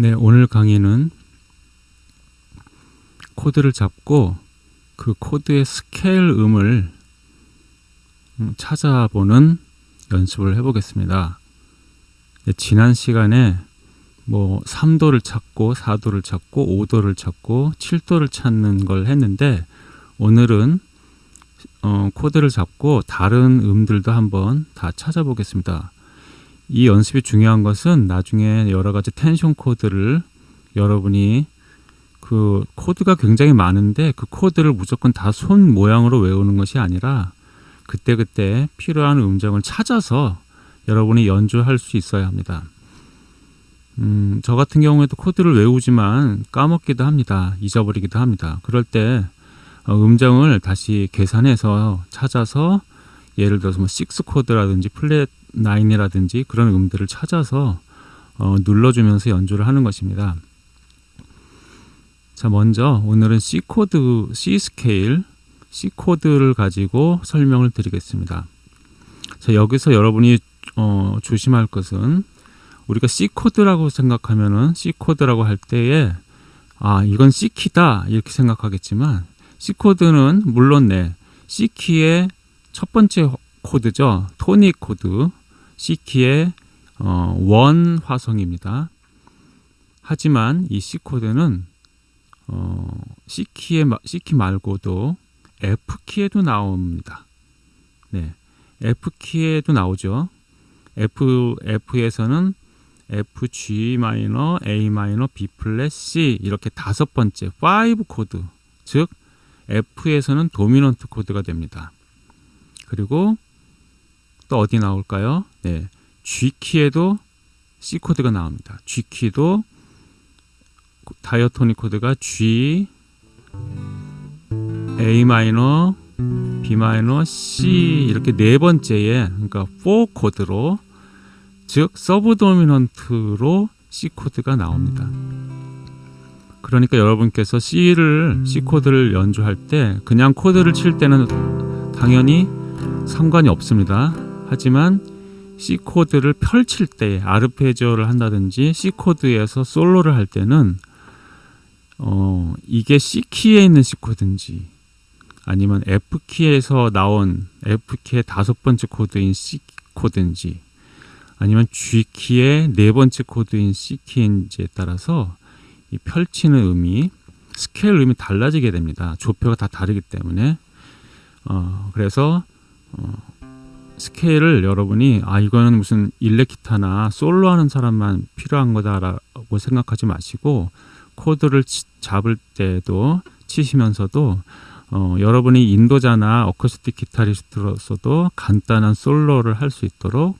네, 오늘 강의는 코드를 잡고 그 코드의 스케일 음을 음, 찾아보는 연습을 해보겠습니다. 네, 지난 시간에 뭐 3도를 찾고 4도를 찾고 5도를 찾고 7도를 찾는 걸 했는데 오늘은 어, 코드를 잡고 다른 음들도 한번 다 찾아보겠습니다. 이 연습이 중요한 것은 나중에 여러 가지 텐션 코드를 여러분이 그 코드가 굉장히 많은데 그 코드를 무조건 다 손 모양으로 외우는 것이 아니라 그때그때 필요한 음정을 찾아서 여러분이 연주할 수 있어야 합니다. 음, 저 같은 경우에도 코드를 외우지만 까먹기도 합니다. 잊어버리기도 합니다. 그럴 때 어, 음정을 다시 계산해서 찾아서 예를 들어서 뭐 6코드라든지 플랫 9이라든지 그런 음들을 찾아서 어, 눌러주면서 연주를 하는 것입니다. 자 먼저 오늘은 C 코드, C 스케일, C 코드를 가지고 설명을 드리겠습니다. 자 여기서 여러분이 어, 조심할 것은 우리가 C 코드라고 생각하면 은 C 코드라고 할 때에 아 이건 C 키다 이렇게 생각하겠지만 C 코드는 물론 네 C 키의 첫 번째 코드죠 토닉 코드 C 키의 어, one 화성입니다. 하지만 이 C 코드는 어, C 키에 C 키 말고도 F 키에도 나옵니다. 네, F 키에도 나오죠. F F에서는 F G 마이너, A 마이너, B 플랫, C 이렇게 다섯 번째 5 코드, 즉 F에서는 dominant 코드가 됩니다. 그리고 또 어디 나올까요? 네, G 키에도 C 코드가 나옵니다. G 키도 diatonic 코드가 G, A 마이너, B 마이너, C 이렇게 네 번째에 그러니까 4 코드로 즉 sub dominant로 C 코드가 나옵니다. 그러니까 여러분께서 C를 C 코드를 연주할 때 그냥 코드를 칠 때는 당연히 상관이 없습니다. 하지만 C 코드를 펼칠 때 아르페지오를 한다든지 C 코드에서 솔로를 할 때는 어, 이게 C 키에 있는 C 코드인지 아니면 F 키에서 나온 F 키의 다섯 번째 코드인 C 코드인지 아니면 G 키의 네 번째 코드인 C 키인지에 따라서 이 펼치는 음이 스케일 음이 달라지게 됩니다. 조표가 다 다르기 때문에 어, 그래서 어, 스케일을 여러분이 아 이거는 무슨 일렉기타나 솔로 하는 사람만 필요한 거다라고 생각하지 마시고 코드를 치, 잡을 때도 치시면서도 어, 여러분이 인도자나 어쿠스틱 기타리스트로서도 간단한 솔로를 할 수 있도록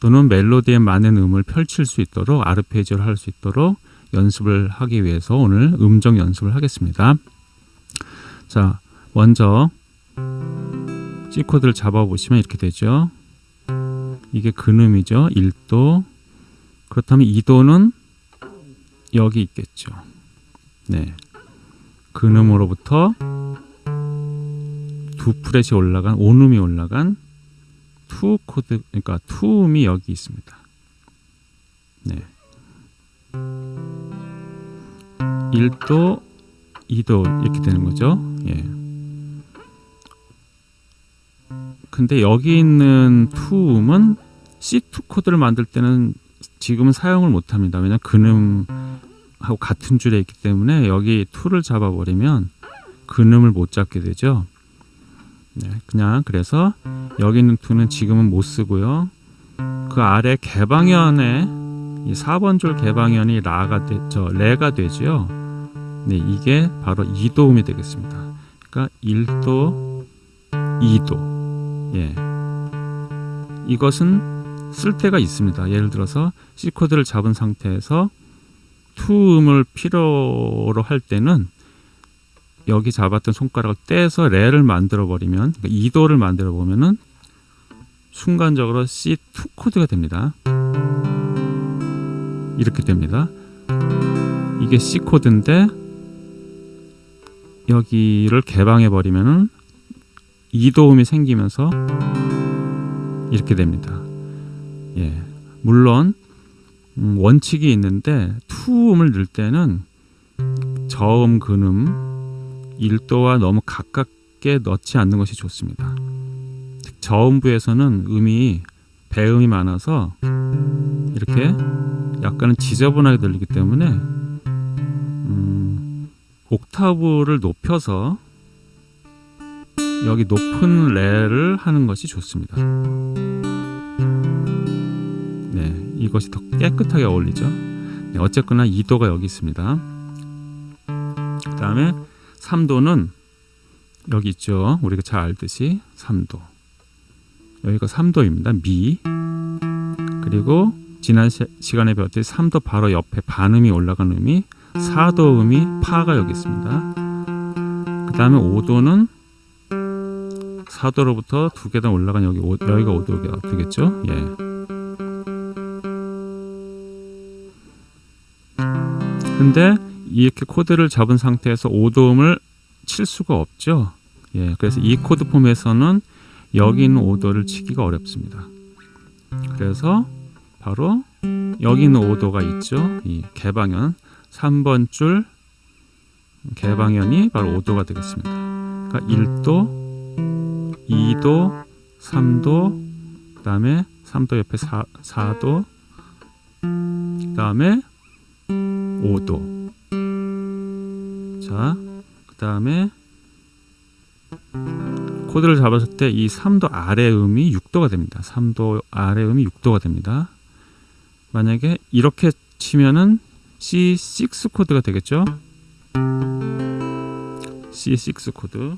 또는 멜로디에 많은 음을 펼칠 수 있도록 아르페지오를 할 수 있도록 연습을 하기 위해서 오늘 음정 연습을 하겠습니다. 자, 먼저 C 코드를 잡아보시면 이렇게 되죠. 이게 근음이죠. 1도. 그렇다면 2도는 여기 있겠죠. 네. 근음으로부터 두 프렛이 올라간 온음이 올라간 two 코드 그러니까 two음이 여기 있습니다. 네. 1도, 2도 이렇게 되는 거죠. 예. 근데 여기 있는 two음은 C2 코드를 만들 때는 지금은 사용을 못합니다. 왜냐하면 근음하고 같은 줄에 있기 때문에 여기 two를 잡아버리면 근음을 못 잡게 되죠. 네, 그냥 그래서 여기 있는 투는 지금은 못 쓰고요. 그 아래 개방현에 이 4번 줄 개방현이 라가 되죠. 레가 되죠. 네, 이게 바로 2도음이 되겠습니다. 그러니까 1도, 2도. 예. 이것은 쓸 때가 있습니다. 예를 들어서 C 코드를 잡은 상태에서 투음을 필요로 할 때는 여기 잡았던 손가락을 떼서 레를 만들어 버리면 그러니까 2도를 만들어 보면은 순간적으로 C2 코드가 됩니다. 이렇게 됩니다. 이게 C 코드인데 여기를 개방해 버리면은 이도음이 생기면서 이렇게 됩니다. 예, 물론 음, 원칙이 있는데 투음을 넣을 때는 저음, 근음, 1도와 너무 가깝게 넣지 않는 것이 좋습니다. 저음부에서는 음이 배음이 많아서 이렇게 약간은 지저분하게 들리기 때문에 음, 옥타브를 높여서 여기 높은 레를 하는 것이 좋습니다. 네, 이것이 더 깨끗하게 어울리죠. 네, 어쨌거나 2도가 여기 있습니다. 그 다음에 3도는 여기 있죠. 우리가 잘 알듯이 3도. 여기가 3도입니다. 미. 그리고 지난 시, 간에 배웠듯이 3도 바로 옆에 반음이 올라간 음이 4도 음이 파가 여기 있습니다. 그 다음에 5도는 4도로부터 두 계단 올라간 여기 오, 여기가 5도가 되겠죠? 예. 근데 이렇게 코드를 잡은 상태에서 5도음을 칠 수가 없죠. 예. 그래서 이 코드 폼에서는 여기 있는 5도를 치기가 어렵습니다. 그래서 바로 여기 있는 5도가 있죠. 이 개방현 3번 줄 개방현이 바로 5도가 되겠습니다. 그러니까 1도 2도, 3도, 그 다음에 3도 옆에 4, 4도, 그 다음에 5도. 자, 그 다음에 코드를 잡았을 때 이 3도 아래 음이 6도가 됩니다. 3도 아래 음이 6도가 됩니다. 만약에 이렇게 치면은 C6 코드가 되겠죠? C6 코드.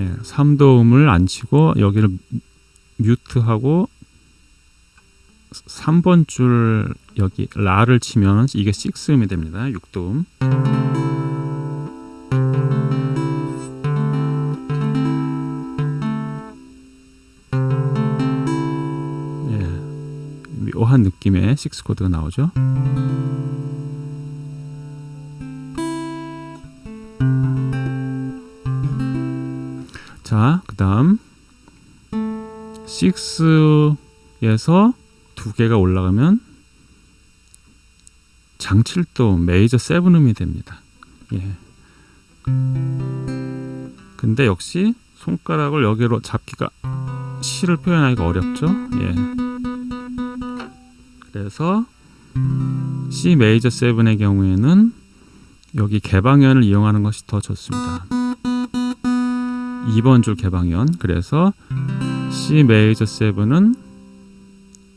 네, 3도음을 안 치고 여기를 mute하고 3번 줄 여기 라를 치면 이게 6음이 됩니다. 6도음. 예. 묘한 느낌의 6 코드가 나오죠. 6에서 두 개가 올라가면 장칠도 메이저 세븐음이 됩니다. 예. 근데 역시 손가락을 여기로 잡기가 시를 표현하기가 어렵죠. 예. 그래서 C 메이저 세븐의 경우에는 여기 개방현을 이용하는 것이 더 좋습니다. 2번 줄 개방현 그래서 C 메이저 7은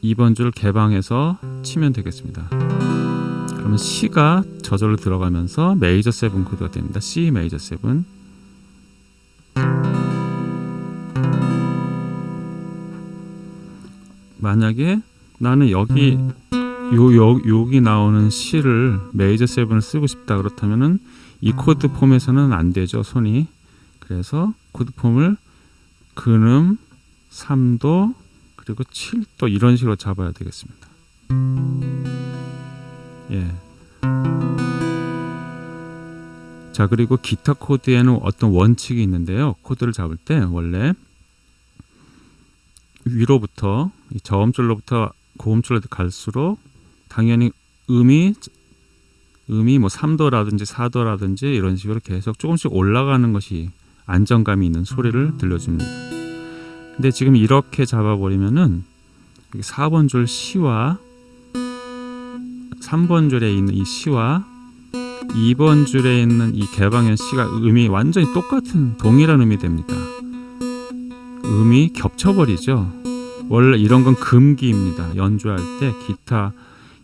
2번 줄 개방해서 치면 되겠습니다. 그러면 C가 저절로 들어가면서 메이저 7 코드가 됩니다. C 메이저 7 만약에 나는 여기 요, 요, 여기 나오는 시를 메이저 7을 쓰고 싶다 그렇다면은 이 코드 폼에서는 안 되죠 손이. 그래서 코드 폼을 근음 3도 그리고 7도 이런 식으로 잡아야 되겠습니다. 예. 자 그리고 기타 코드에는 어떤 원칙이 있는데요. 코드를 잡을 때 원래 위로부터 저음줄로부터 고음줄로 갈수록 당연히 음이 음이 뭐 3도라든지 4도라든지 이런 식으로 계속 조금씩 올라가는 것이 안정감이 있는 소리를 들려줍니다. 근데 지금 이렇게 잡아버리면은 4번 줄 C와 3번 줄에 있는 이 C와 2번 줄에 있는 이 개방현 C가 음이 완전히 똑같은 동일한 음이 됩니다. 음이 겹쳐버리죠. 원래 이런 건 금기입니다. 연주할 때 기타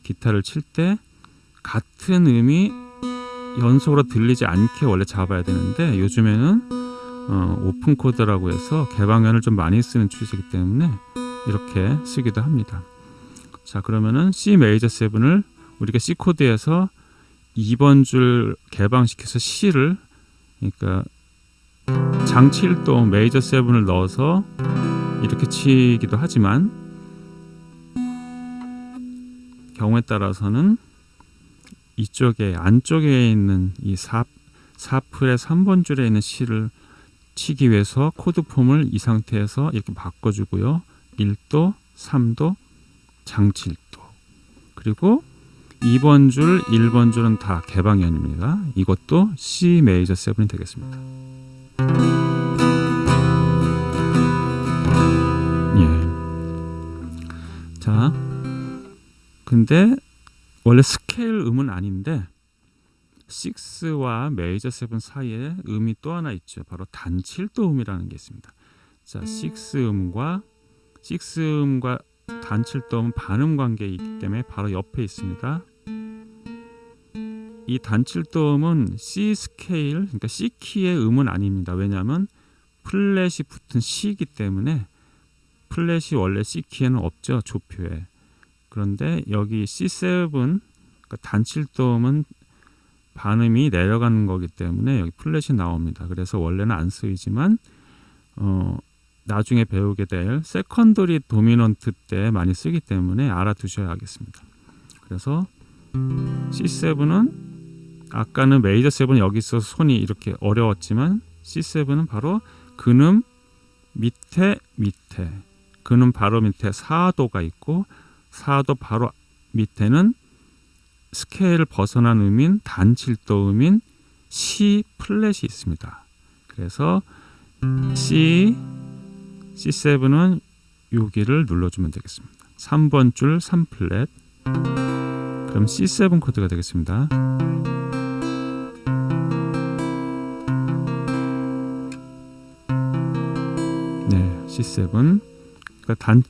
기타를 칠 때 같은 음이 연속으로 들리지 않게 원래 잡아야 되는데 요즘에는 어, 오픈 코드라고 해서 개방현을 좀 많이 쓰는 추세이기 때문에 이렇게 쓰기도 합니다. 자 그러면은 C 메이저 7을 우리가 C 코드에서 2번 줄 개방시켜서 시를 그러니까 장칠도 메이저 7을 넣어서 이렇게 치기도 하지만 경우에 따라서는 이쪽에 안쪽에 있는 이 4, 4프렛의 3번 줄에 있는 시를 치기 위해서 코드 폼을 이 상태에서 이렇게 바꿔주고요. 1도, 3도, 장칠도. 그리고 2번 줄, 1번 줄은 다 개방현입니다. 이것도 C 메이저 7이 되겠습니다. 예. 자, 근데 원래 스케일 음은 아닌데 6와 메이저 7 사이에 음이 또 하나 있죠. 바로 단칠도 음이라는 게 있습니다. 자, 6음과 6음과 단칠도 음은 반음 관계이기 때문에 바로 옆에 있습니다. 이 단칠도 음은 C 스케일, 그러니까 C 키의 음은 아닙니다. 왜냐하면 플랫이 붙은 시이기 때문에 플랫이 원래 C 키에는 없죠. 조표에. 그런데 여기 C7 그러니까 단칠도음은 반음이 내려가는 거기 때문에 여기 플랫이 나옵니다. 그래서 원래는 안 쓰이지만 어, 나중에 배우게 될 secondary dominant 때 많이 쓰기 때문에 알아두셔야겠습니다. 그래서 C7은 아까는 메이저 7은 여기 있어서 손이 이렇게 어려웠지만 C7은 바로 근음 밑에 밑에 근음 바로 밑에 4도가 있고 4도 바로 밑에는 스케일을 벗어난 음인 단칠도 음인 C 플랫이 있습니다. 그래서 C C7은 여기를 눌러주면 되겠습니다. 3번 줄 3플랫 그럼 C7 코드가 되겠습니다. 네, C7 그러니까 단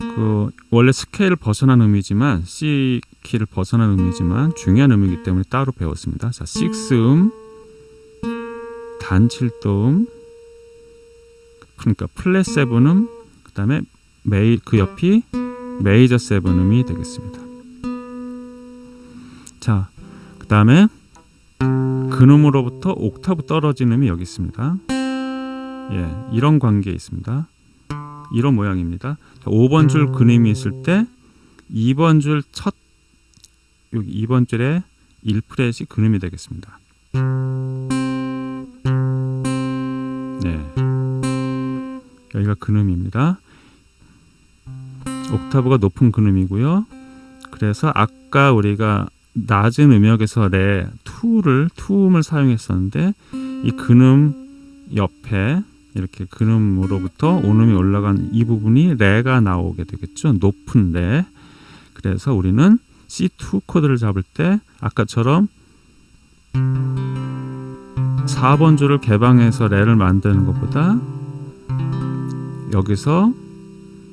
그 원래 스케일을 벗어난 음이지만 C 키를 벗어난 음이지만 중요한 음이기 때문에 따로 배웠습니다. 자, 6음 단칠도음 그러니까 플랫 세븐음 그 다음에 메이 그 옆이 메이저 세븐음이 되겠습니다. 자, 그 다음에 근음으로부터 옥타브 떨어진 음이 여기 있습니다. 예, 이런 관계에 있습니다. 이런 모양입니다. 자, 5번 줄 근음이 있을 때 2번 줄 첫 여기 2번 줄에 1프렛이 근음이 되겠습니다. 네. 여기가 근음입니다. 옥타브가 높은 근음이고요. 그래서 아까 우리가 낮은 음역에서 레 투를 투음을 사용했었는데 이 근음 옆에 이렇게 근음으로부터 온음이 올라간 이 부분이 레가 나오게 되겠죠. 높은 레. 그래서 우리는 C2 코드를 잡을 때 아까처럼 4번 줄을 개방해서 레를 만드는 것보다 여기서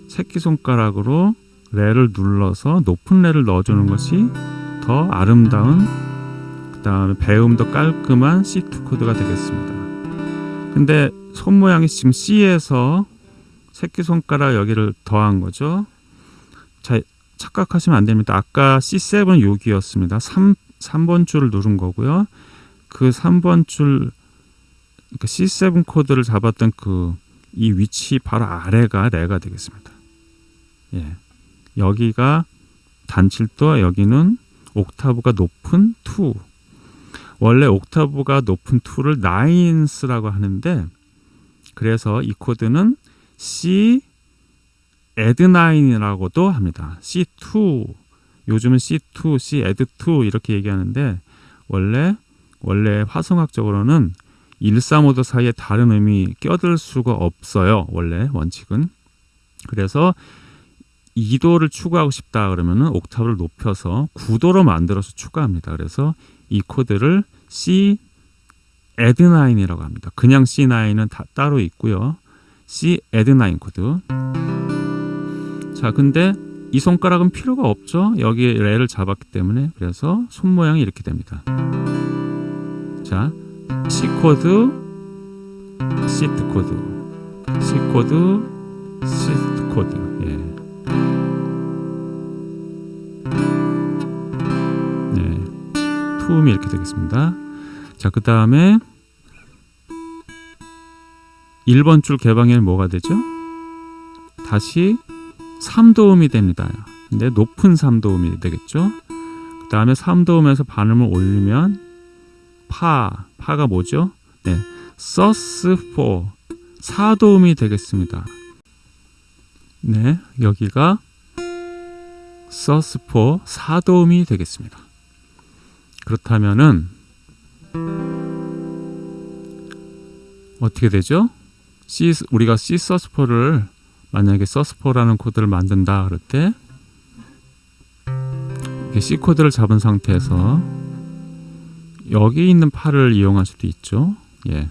새끼손가락으로 레를 눌러서 높은 레를 넣어주는 것이 더 아름다운 그 다음에 배음도 깔끔한 C2 코드가 되겠습니다. 근데 손 모양이 지금 C에서 새끼손가락 여기를 더한 거죠. 자, 착각하시면 안 됩니다. 아까 C7 여기였습니다. 3, 3번 줄을 누른 거고요. 그 3번 줄 그러니까 C7 코드를 잡았던 그 이 위치 바로 아래가 레가 되겠습니다. 예. 여기가 단칠도 여기는 옥타브가 높은 2. 원래 옥타브가 높은 2를 나인스라고 하는데 그래서 이 코드는 C add9이라고도 합니다. C2 요즘은 C2, C add2 이렇게 얘기하는데 원래 원래 화성학적으로는 1, 3, 5도 사이에 다른 음이 껴들 수가 없어요. 원래 원칙은. 그래서 2도를 추가하고 싶다 그러면은 옥타브를 높여서 9도로 만들어서 추가합니다. 그래서 이 코드를 C add9이라고 합니다. 그냥 C9은 다 따로 있고요. C add9 코드. 자, 근데 이 손가락은 필요가 없죠. 여기에 레를 잡았기 때문에 그래서 손 모양이 이렇게 됩니다. 자, C 코드, C 코드, C 코드, C 코드. 예. 네, 투음이 이렇게 되겠습니다. 자, 그 다음에 1번 줄 개방에는 뭐가 되죠? 다시 3도음이 됩니다. 근데 높은 3도음이 되겠죠? 그 다음에 3도음에서 반음을 올리면 파, 파가 뭐죠? 네, 서스 4, 4도음이 되겠습니다. 네, 여기가 서스포 4도음이 되겠습니다. 그렇다면은 어떻게 되죠? C 우리가 C 서스포를 만약에 서스포라는 코드를 만든다 그럴 때 C 코드를 잡은 상태에서 여기 있는 팔을 이용할 수도 있죠. 예.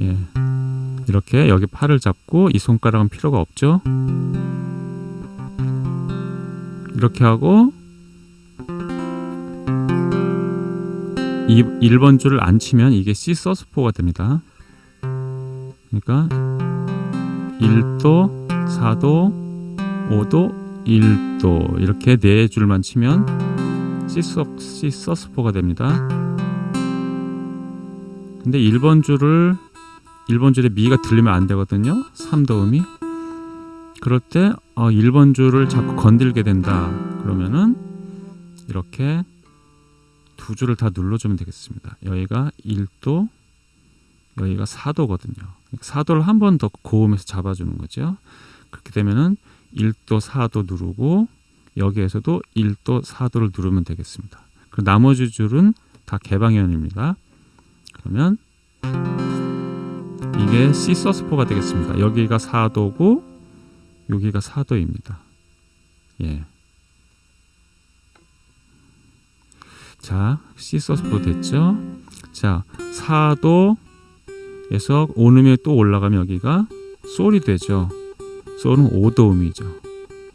예. 이렇게 여기 팔을 잡고 이 손가락은 필요가 없죠. 이렇게 하고 1번 줄을 안 치면 이게 C 서스포가 됩니다. 그러니까 1도, 4도, 5도, 1도 이렇게 네 줄만 치면 C, 서, C 서스포가 됩니다. 근데 1번 줄을 1번 줄에 미가 들리면 안 되거든요. 3도 음이. 그럴 때 어, 1번 줄을 자꾸 건들게 된다. 그러면은 이렇게 두 줄을 다 눌러주면 되겠습니다. 여기가 1도, 여기가 4도거든요. 4도를 한 번 더 고음에서 잡아주는 거죠. 그렇게 되면은 1도, 4도 누르고 여기에서도 1도, 4도를 누르면 되겠습니다. 그 나머지 줄은 다 개방현입니다. 그러면 이게 C 서스포가 되겠습니다. 여기가 4도고 여기가 4도입니다. 예. 자, C 서스포 됐죠? 자, 4도 에서 오음이 또 올라가면 여기가 솔이 되죠. 솔은 5도음이죠.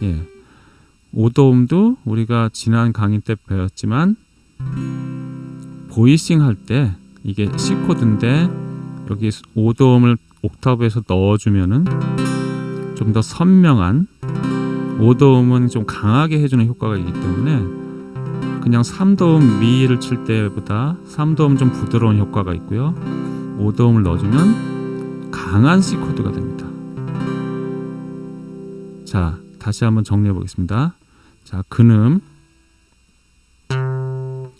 예. 5도음도 우리가 지난 강의 때 배웠지만 보이싱 할 때 이게 C 코드인데 여기 5도음을 옥타브에서 넣어주면은 좀 더 선명한 5도음은 좀 강하게 해주는 효과가 있기 때문에 그냥 3도음 미를 칠 때보다 3도음 좀 부드러운 효과가 있고요 5도음을 넣어주면 강한 C 코드가 됩니다. 자 다시 한번 정리해 보겠습니다. 자 근음.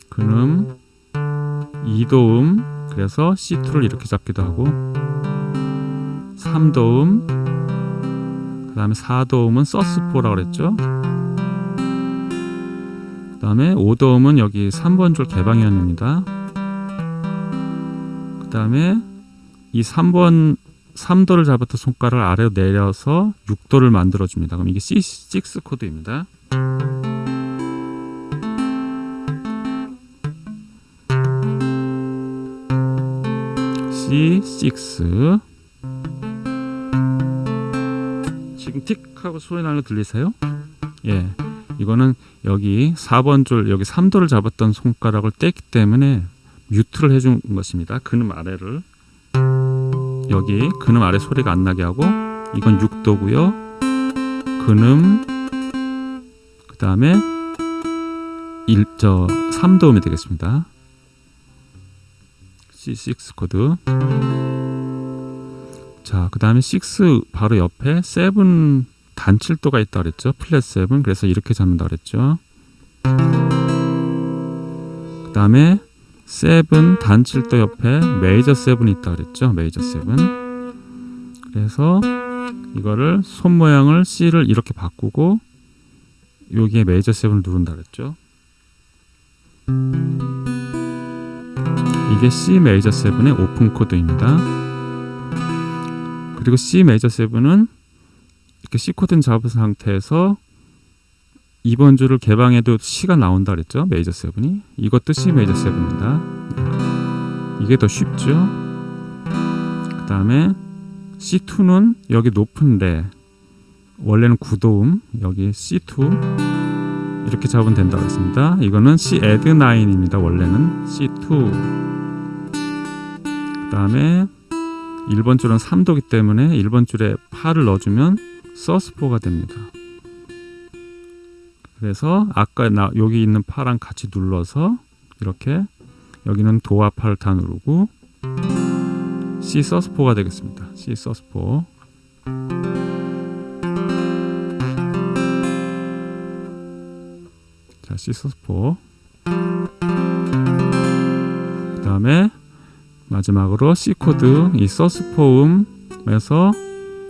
근음 2도음 그래서 C2를 이렇게 잡기도 하고 3도음 그 다음에 4도음은 서스4라고 그랬죠? 그 다음에 5도음은 여기 3번 줄 개방현입니다 그 다음에 이 3번 3도를 잡았던 손가락을 아래로 내려서 6도를 만들어 줍니다 그럼 이게 C6 코드입니다 C6 지금 틱 하고 소리 나는 거 들리세요? 예. 이거는 여기 4번 줄 여기 3도를 잡았던 손가락을 뗐기 때문에 뮤트를 해준 것입니다. 근음 아래를 여기 근음 아래 소리가 안 나게 하고 이건 6도고요. 근음 그 다음에 1 저 3도음이 되겠습니다. C6 코드 자, 그 다음에 6 바로 옆에 7 단칠도가 있다 그랬죠. 플랫 7 그래서 이렇게 잡는다 그랬죠. 그 다음에 7 단칠도 옆에 메이저 7이 있다 그랬죠. 메이저 7 그래서 이거를 손 모양을 C를 이렇게 바꾸고 여기에 메이저 7을 누른다 그랬죠. 이게 C 메이저 7의 오픈 코드입니다. 그리고 C 메이저 7은 이렇게 C 코드는 잡은 상태에서 2번 줄을 개방해도 C가 나온다 그랬죠. 메이저 7이. 이것도 C 메이저 7입니다. 이게 더 쉽죠. 그 다음에 C2는 여기 높은 레 원래는 9도음 여기 C2 이렇게 잡으면 된다고 했습니다. 이거는 C add 9입니다. 원래는 C2 그 다음에 1번 줄은 3도기 때문에 1번 줄에 8을 넣어주면 서스4가 됩니다. 그래서 아까 나, 여기 있는 8랑 같이 눌러서 이렇게 여기는 도와 8을 다 누르고 C 서스4가 되겠습니다. C 서스4 자, C sus4 그 다음에 마지막으로 C 코드 이 sus4음에서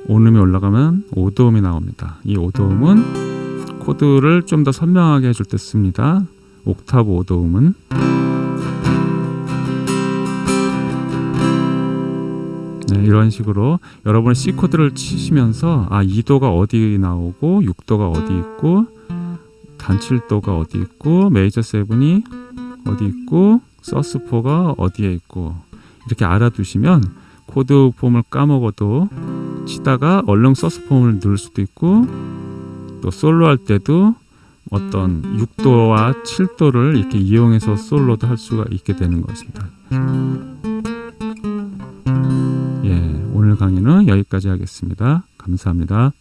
오음이 올라가면 오도음이 나옵니다. 이 오도음은 코드를 좀 더 선명하게 해줄 때 씁니다. 옥타브 오도음은 네, 이런 식으로 여러분의 C 코드를 치시면서 아 2도가 어디 나오고 6도가 어디 있고 단칠도가 어디 있고 major seven이 어디 있고 sus4가 어디에 있고 이렇게 알아두시면 코드 폼을 까먹어도 치다가 얼른 sus 폼을 누를 수도 있고 또 솔로 할 때도 어떤 6도와 7도를 이렇게 이용해서 솔로도 할 수가 있게 되는 것입니다. 예, 오늘 강의는 여기까지 하겠습니다. 감사합니다.